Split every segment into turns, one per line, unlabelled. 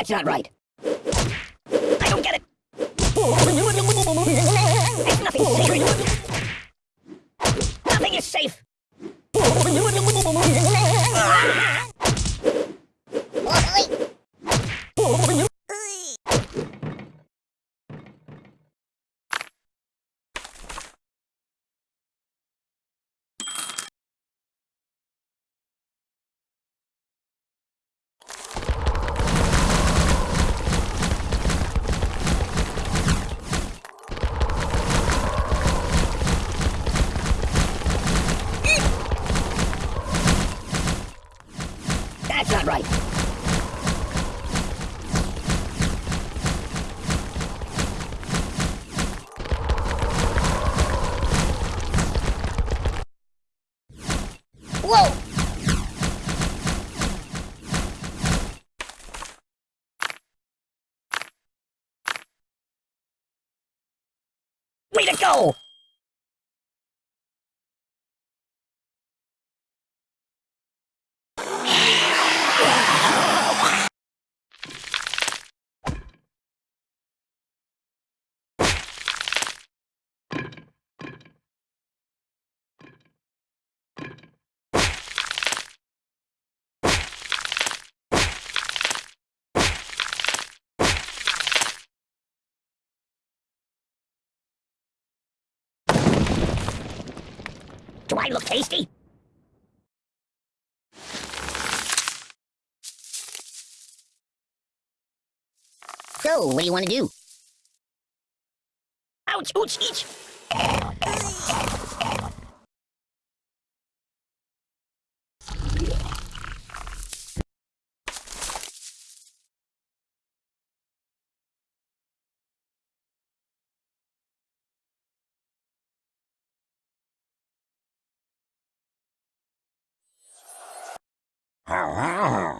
That's not right. I don't get it. It's nothing sacred. Nothing is safe. Ah! That's not right. Way to go! I look tasty? So, what do you want to do? Ouch, ouch, each!
Hee-yah!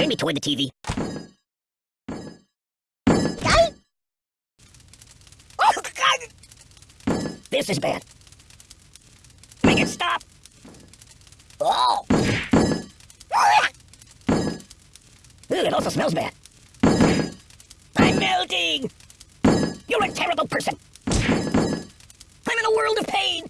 turn me toward the TV? Oh, God! This is bad. Make it stop! Oh! Ooh, it also smells bad. I'm melting! You're a terrible person! I'm in a world of pain!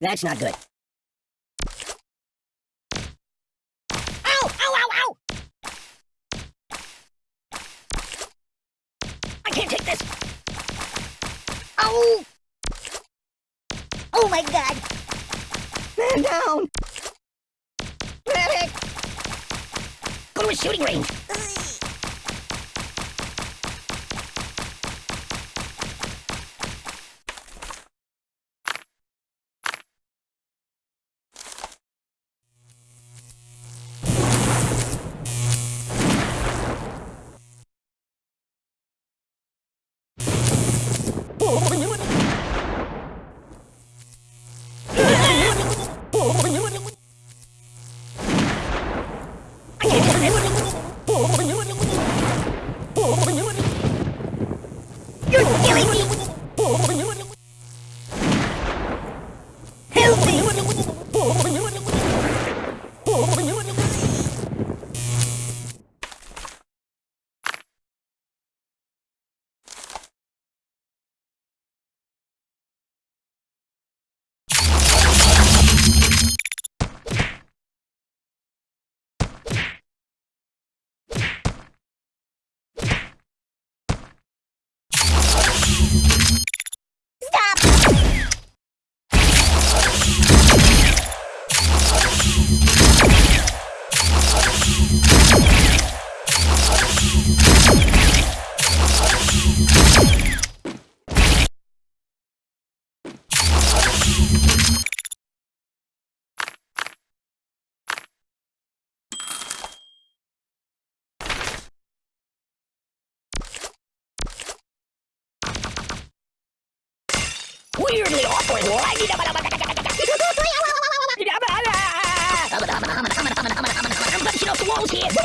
That's not good. Ow! Ow, ow, ow! I can't take this! Oh! Oh my god! Man down! Medic! Go to a shooting range! Get off the walls here!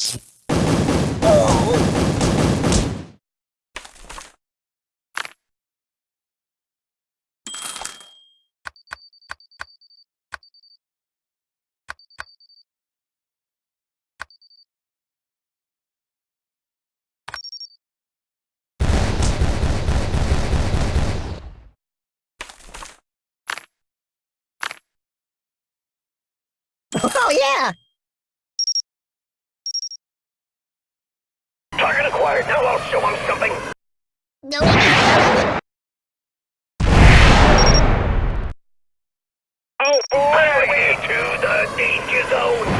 Oh! Yeah!
Target acquired. Now I'll show him something.
No.
Oh boy! Highway to the danger zone.